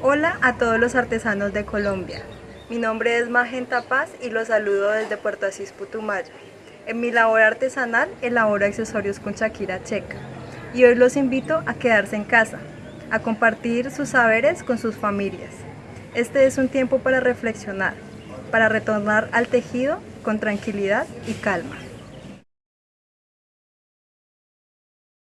Hola a todos los artesanos de Colombia. Mi nombre es Magenta Paz y los saludo desde Puerto Asís, Putumayo. En mi labor artesanal elaboro accesorios con Shakira Checa y hoy los invito a quedarse en casa, a compartir sus saberes con sus familias. Este es un tiempo para reflexionar, para retornar al tejido con tranquilidad y calma.